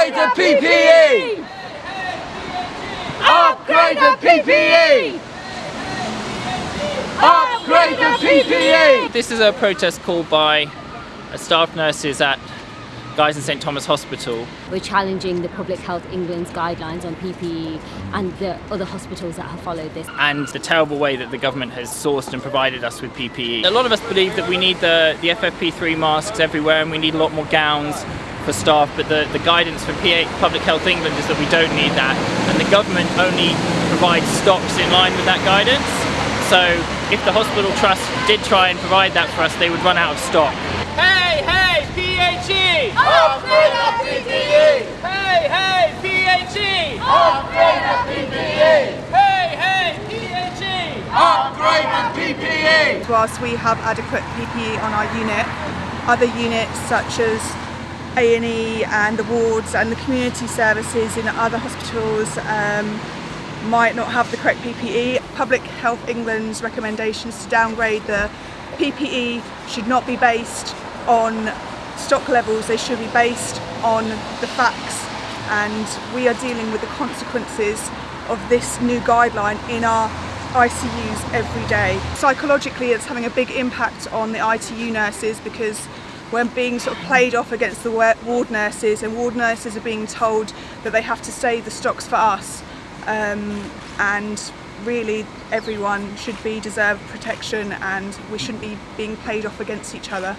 Upgrade the PPE! Upgrade the PPE! Upgrade the PPE! This is a protest called by staff nurses at Guy's and St Thomas Hospital. We're challenging the Public Health England's guidelines on PPE and the other hospitals that have followed this. And the terrible way that the government has sourced and provided us with PPE. A lot of us believe that we need the, the FFP3 masks everywhere and we need a lot more gowns for staff, but the, the guidance from PA, Public Health England is that we don't need that, and the government only provides stocks in line with that guidance. So if the hospital trust did try and provide that for us, they would run out of stock. Hey, hey, PHE! Upgrade the PPE! Hey, hey, PHE! Upgrade the PPE! Hey, hey, PHE! Upgrade the PPE! whilst we have adequate PPE on our unit, other units such as A&E and the wards and the community services in other hospitals um, might not have the correct PPE. Public Health England's recommendations to downgrade the PPE should not be based on stock levels, they should be based on the facts and we are dealing with the consequences of this new guideline in our ICUs every day. Psychologically it's having a big impact on the ITU nurses because when being sort of played off against the ward nurses and ward nurses are being told that they have to save the stocks for us um, and really everyone should be deserved protection and we shouldn't be being played off against each other.